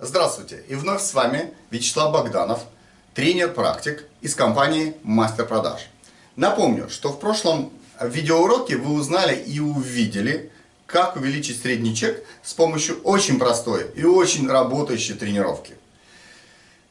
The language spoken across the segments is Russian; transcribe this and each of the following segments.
Здравствуйте! И вновь с вами Вячеслав Богданов, тренер-практик из компании Мастер Продаж. Напомню, что в прошлом видеоуроке вы узнали и увидели, как увеличить средний чек с помощью очень простой и очень работающей тренировки.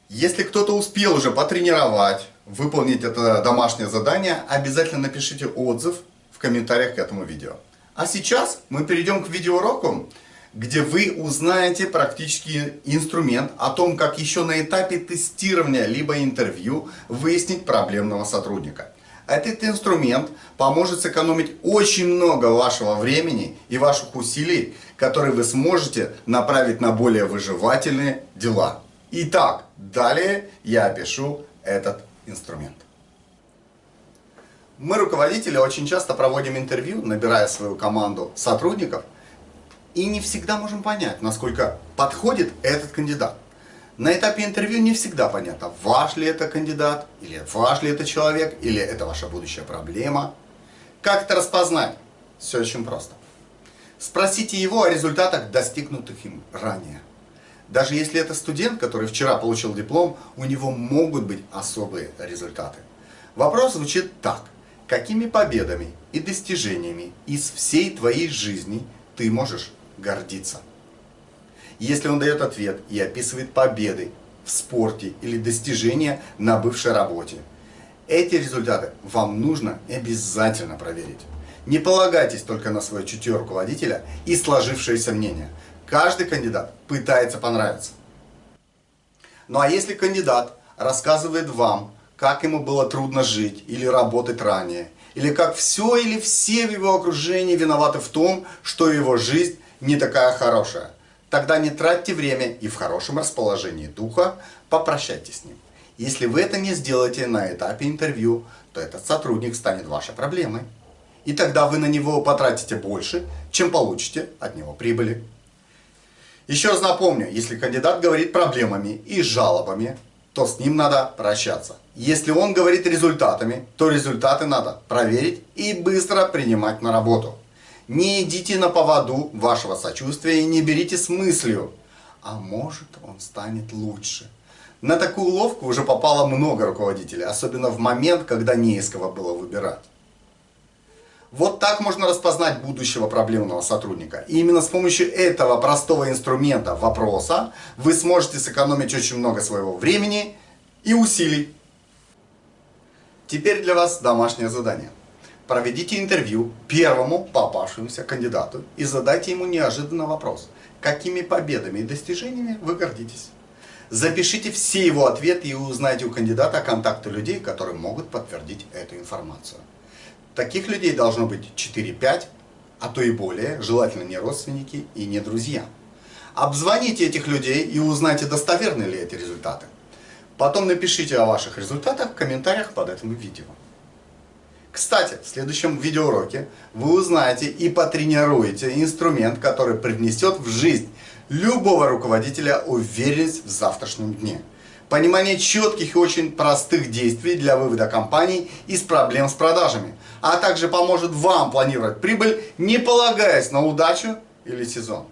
Если кто-то успел уже потренировать, выполнить это домашнее задание, обязательно напишите отзыв в комментариях к этому видео. А сейчас мы перейдем к видеоуроку, где вы узнаете практически инструмент о том, как еще на этапе тестирования либо интервью выяснить проблемного сотрудника. Этот инструмент поможет сэкономить очень много вашего времени и ваших усилий, которые вы сможете направить на более выживательные дела. Итак, далее я опишу этот инструмент. Мы, руководители, очень часто проводим интервью, набирая свою команду сотрудников – и не всегда можем понять, насколько подходит этот кандидат. На этапе интервью не всегда понятно, ваш ли это кандидат, или ваш ли это человек, или это ваша будущая проблема. Как это распознать? Все очень просто. Спросите его о результатах, достигнутых им ранее. Даже если это студент, который вчера получил диплом, у него могут быть особые результаты. Вопрос звучит так. Какими победами и достижениями из всей твоей жизни ты можешь гордиться. Если он дает ответ и описывает победы в спорте или достижения на бывшей работе, эти результаты вам нужно обязательно проверить. Не полагайтесь только на свое чутье руководителя и сложившееся мнение. Каждый кандидат пытается понравиться. Ну а если кандидат рассказывает вам, как ему было трудно жить или работать ранее, или как все или все в его окружении виноваты в том, что его жизнь не такая хорошая. Тогда не тратьте время и в хорошем расположении духа попрощайтесь с ним. Если вы это не сделаете на этапе интервью, то этот сотрудник станет вашей проблемой. И тогда вы на него потратите больше, чем получите от него прибыли. Еще раз напомню, если кандидат говорит проблемами и жалобами, то с ним надо прощаться. Если он говорит результатами, то результаты надо проверить и быстро принимать на работу. Не идите на поводу вашего сочувствия и не берите с мыслью, а может он станет лучше. На такую уловку уже попало много руководителей, особенно в момент, когда не из кого было выбирать. Вот так можно распознать будущего проблемного сотрудника. И именно с помощью этого простого инструмента вопроса вы сможете сэкономить очень много своего времени и усилий. Теперь для вас домашнее задание. Проведите интервью первому попавшемуся кандидату и задайте ему неожиданный вопрос. Какими победами и достижениями вы гордитесь? Запишите все его ответы и узнайте у кандидата контакты людей, которые могут подтвердить эту информацию. Таких людей должно быть 4-5, а то и более, желательно не родственники и не друзья. Обзвоните этих людей и узнайте, достоверны ли эти результаты. Потом напишите о ваших результатах в комментариях под этим видео. Кстати, в следующем видеоуроке вы узнаете и потренируете инструмент, который привнесет в жизнь любого руководителя уверенность в завтрашнем дне. Понимание четких и очень простых действий для вывода компаний из проблем с продажами, а также поможет вам планировать прибыль, не полагаясь на удачу или сезон.